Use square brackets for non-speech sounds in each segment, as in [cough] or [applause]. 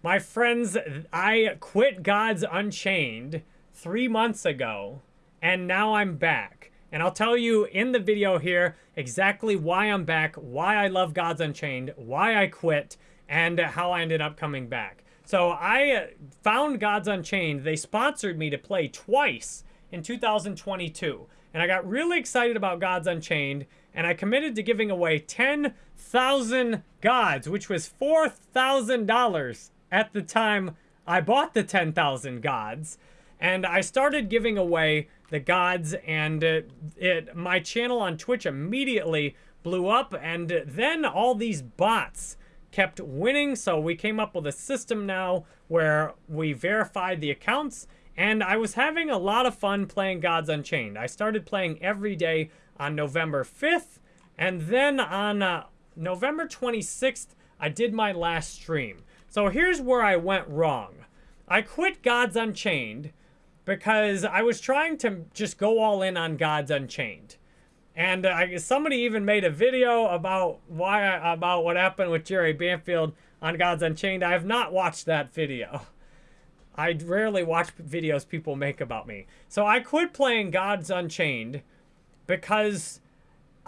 My friends, I quit Gods Unchained three months ago, and now I'm back. And I'll tell you in the video here exactly why I'm back, why I love Gods Unchained, why I quit, and how I ended up coming back. So I found Gods Unchained. They sponsored me to play twice in 2022. And I got really excited about Gods Unchained, and I committed to giving away 10,000 gods, which was $4,000 at the time I bought the 10,000 gods. And I started giving away the gods, and it, it, my channel on Twitch immediately blew up, and then all these bots kept winning, so we came up with a system now where we verified the accounts, and I was having a lot of fun playing Gods Unchained. I started playing every day on November 5th, and then on uh, November 26th, I did my last stream. So here's where I went wrong. I quit Gods Unchained because I was trying to just go all in on Gods Unchained. And uh, somebody even made a video about why about what happened with Jerry Banfield on Gods Unchained. I have not watched that video. I rarely watch videos people make about me. So I quit playing Gods Unchained because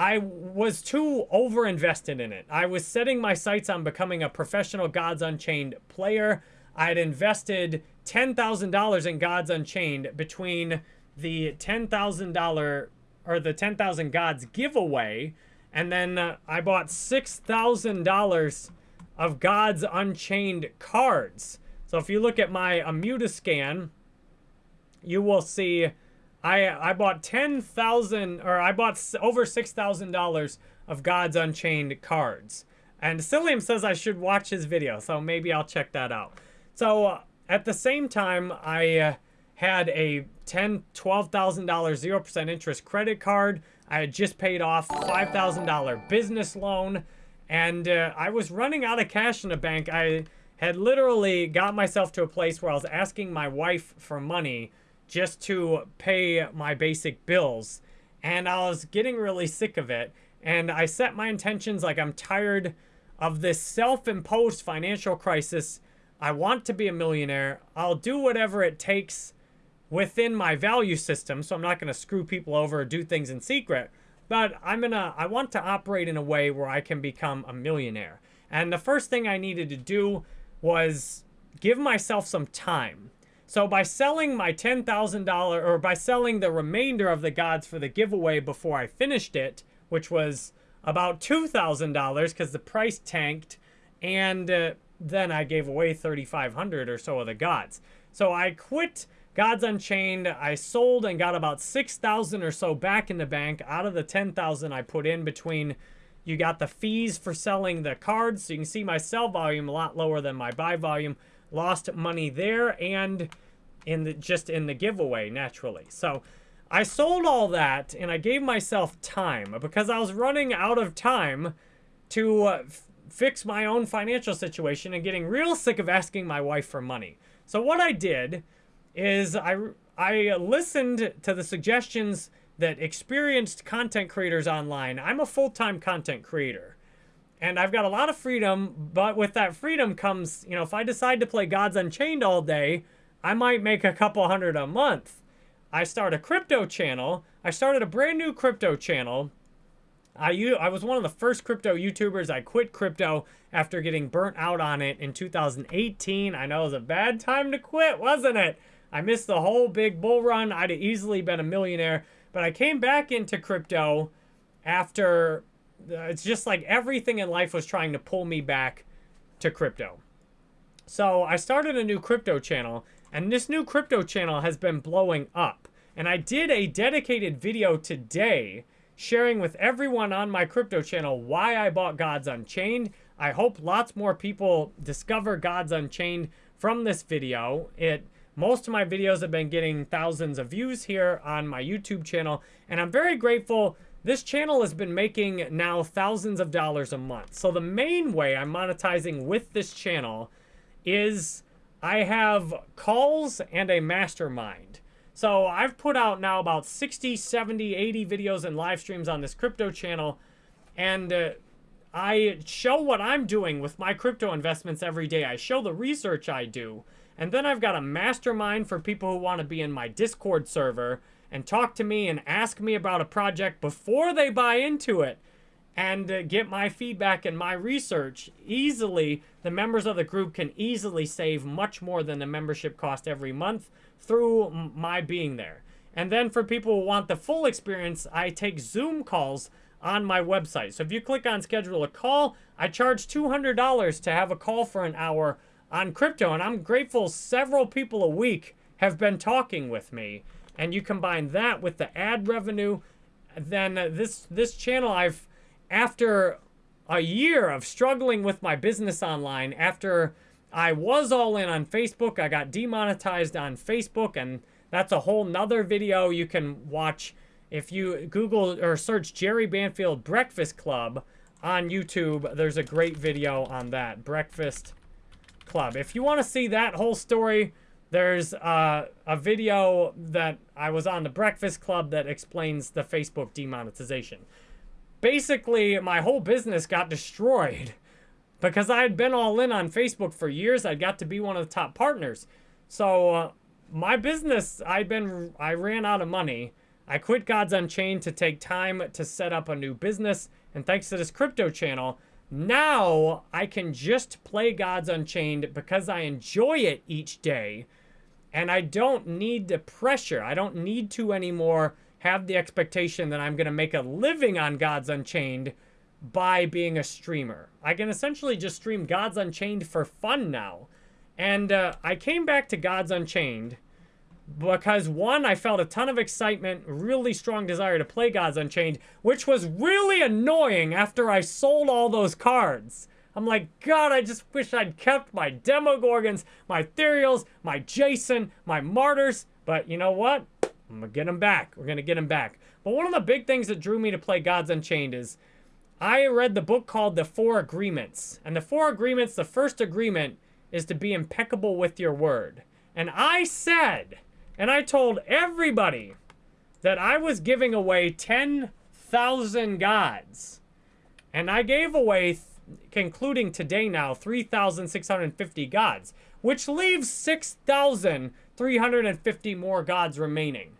I was too over invested in it. I was setting my sights on becoming a professional Gods Unchained player. I had invested $10,000 in Gods Unchained between the $10,000 or the 10,000 Gods giveaway, and then uh, I bought $6,000 of Gods Unchained cards. So if you look at my Immutascan, you will see I I bought 10,000 or I bought over $6,000 of Gods Unchained cards. And Cillium says I should watch his video, so maybe I'll check that out. So uh, at the same time, I uh, had a ten, twelve thousand dollars zero percent interest credit card. I had just paid off five thousand dollar business loan, and uh, I was running out of cash in the bank. I had literally got myself to a place where I was asking my wife for money just to pay my basic bills, and I was getting really sick of it. And I set my intentions like I'm tired of this self-imposed financial crisis. I want to be a millionaire. I'll do whatever it takes within my value system, so I'm not going to screw people over or do things in secret, but I'm going to, I want to operate in a way where I can become a millionaire. And the first thing I needed to do was give myself some time. So by selling my $10,000 or by selling the remainder of the gods for the giveaway before I finished it, which was about $2,000 because the price tanked and uh, then I gave away 3,500 or so of the gods. So I quit Gods Unchained, I sold and got about 6,000 or so back in the bank out of the 10,000 I put in between you got the fees for selling the cards. So you can see my sell volume a lot lower than my buy volume. Lost money there and in the just in the giveaway naturally. So I sold all that and I gave myself time because I was running out of time to uh, fix my own financial situation and getting real sick of asking my wife for money. So what I did is I, I listened to the suggestions that experienced content creators online. I'm a full-time content creator. And I've got a lot of freedom, but with that freedom comes, you know, if I decide to play Gods Unchained all day, I might make a couple hundred a month. I start a crypto channel. I started a brand new crypto channel. I, I was one of the first crypto YouTubers. I quit crypto after getting burnt out on it in 2018. I know it was a bad time to quit, wasn't it? I missed the whole big bull run. I'd have easily been a millionaire. But I came back into crypto after Uh, it's just like everything in life was trying to pull me back to crypto. So I started a new crypto channel, and this new crypto channel has been blowing up. And I did a dedicated video today sharing with everyone on my crypto channel why I bought Gods Unchained. I hope lots more people discover Gods Unchained from this video. It most of my videos have been getting thousands of views here on my YouTube channel, and I'm very grateful. This channel has been making now thousands of dollars a month. So the main way I'm monetizing with this channel is I have calls and a mastermind. So I've put out now about 60, 70, 80 videos and live streams on this crypto channel. And uh, I show what I'm doing with my crypto investments every day. I show the research I do. And then I've got a mastermind for people who want to be in my Discord server and talk to me and ask me about a project before they buy into it and uh, get my feedback and my research easily. The members of the group can easily save much more than the membership cost every month through my being there. And then for people who want the full experience, I take Zoom calls on my website. So if you click on schedule a call, I charge $200 to have a call for an hour on crypto. And I'm grateful several people a week have been talking with me. And you combine that with the ad revenue, then uh, this this channel I've after a year of struggling with my business online, after I was all in on Facebook, I got demonetized on Facebook, and that's a whole nother video you can watch if you Google or search Jerry Banfield Breakfast Club on YouTube. There's a great video on that, Breakfast Club. If you want to see that whole story, there's uh, a video that I was on the Breakfast Club that explains the Facebook demonetization basically my whole business got destroyed [laughs] because I had been all in on Facebook for years. I got to be one of the top partners. So uh, my business, I'd been, I ran out of money. I quit Gods Unchained to take time to set up a new business. And thanks to this crypto channel, now I can just play Gods Unchained because I enjoy it each day. And I don't need the pressure. I don't need to anymore have the expectation that I'm going to make a living on Gods Unchained by being a streamer. I can essentially just stream Gods Unchained for fun now. And uh, I came back to Gods Unchained because one, I felt a ton of excitement, really strong desire to play Gods Unchained, which was really annoying after I sold all those cards. I'm like, God, I just wish I'd kept my Demogorgons, my Ethereals, my Jason, my Martyrs. But you know what? I'm gonna get them back. We're gonna get them back. But one of the big things that drew me to play Gods Unchained is I read the book called The Four Agreements. And the Four Agreements, the first agreement is to be impeccable with your word. And I said, and I told everybody that I was giving away 10,000 gods. And I gave away, concluding today now, 3,650 gods, which leaves 6,350 more gods remaining.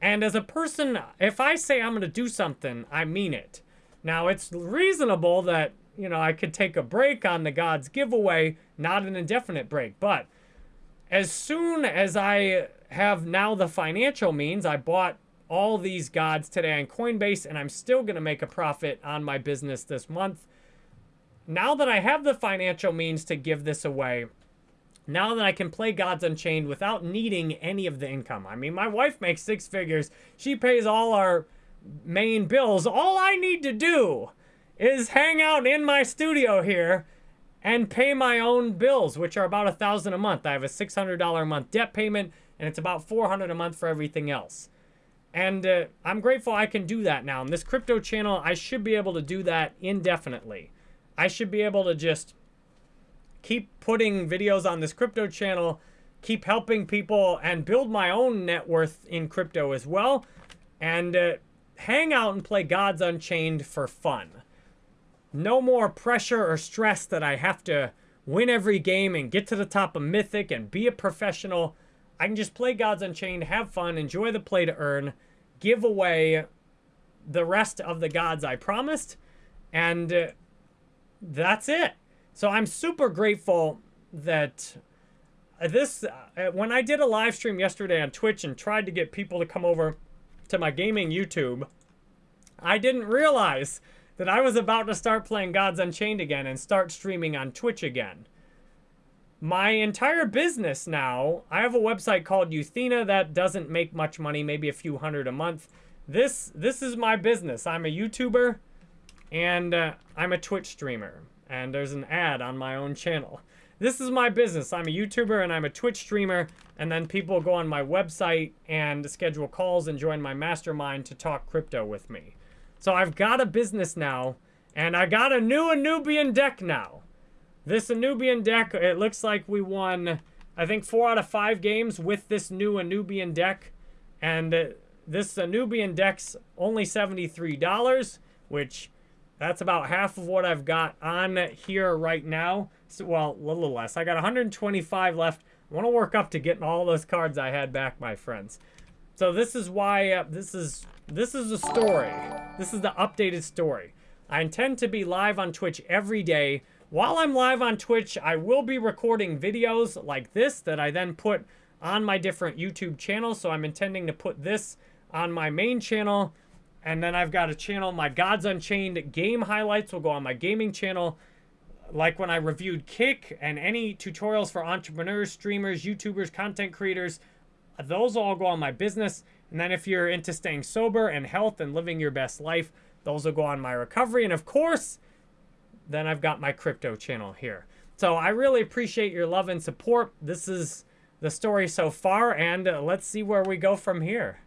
And as a person, if I say I'm going to do something, I mean it. Now, it's reasonable that, you know, I could take a break on the Gods giveaway, not an indefinite break. But as soon as I have now the financial means, I bought all these gods today on Coinbase, and I'm still going to make a profit on my business this month. Now that I have the financial means to give this away, now that I can play Gods Unchained without needing any of the income. I mean, my wife makes six figures. She pays all our main bills. All I need to do is hang out in my studio here and pay my own bills, which are about a thousand a month. I have a $600 a month debt payment, and it's about 400 a month for everything else. And uh, I'm grateful I can do that now. In this crypto channel, I should be able to do that indefinitely. I should be able to just keep putting videos on this crypto channel, keep helping people, and build my own net worth in crypto as well. And uh, hang out and play Gods Unchained for fun. No more pressure or stress that I have to win every game and get to the top of Mythic and be a professional. I can just play Gods Unchained, have fun, enjoy the play to earn, give away the rest of the gods I promised, and uh, that's it. So I'm super grateful that this, uh, when I did a live stream yesterday on Twitch and tried to get people to come over to my gaming YouTube, I didn't realize that I was about to start playing Gods Unchained again and start streaming on Twitch again. My entire business now, I have a website called Euthena that doesn't make much money, maybe a few hundred a month. This this is my business. I'm a YouTuber and uh, I'm a Twitch streamer and there's an ad on my own channel. This is my business. I'm a YouTuber and I'm a Twitch streamer, and then people go on my website and schedule calls and join my mastermind to talk crypto with me. So I've got a business now, and I got a new Anubian deck now. This Anubian deck, it looks like we won, I think, four out of five games with this new Anubian deck. And uh, this Anubian deck's only $73, which that's about half of what I've got on here right now. So, well, a little less. I got 125 left. I want to work up to getting all those cards I had back, my friends. So this is why, uh, this is, this is the story. This is the updated story. I intend to be live on Twitch every day. While I'm live on Twitch, I will be recording videos like this that I then put on my different YouTube channels. So I'm intending to put this on my main channel. And then I've got a channel, my Gods Unchained game highlights will go on my gaming channel. Like when I reviewed Kick and any tutorials for entrepreneurs, streamers, YouTubers, content creators, those all go on my business. And then if you're into staying sober and health and living your best life, those will go on my recovery. And of course, then I've got my crypto channel here. So I really appreciate your love and support. This is the story so far, and uh, let's see where we go from here.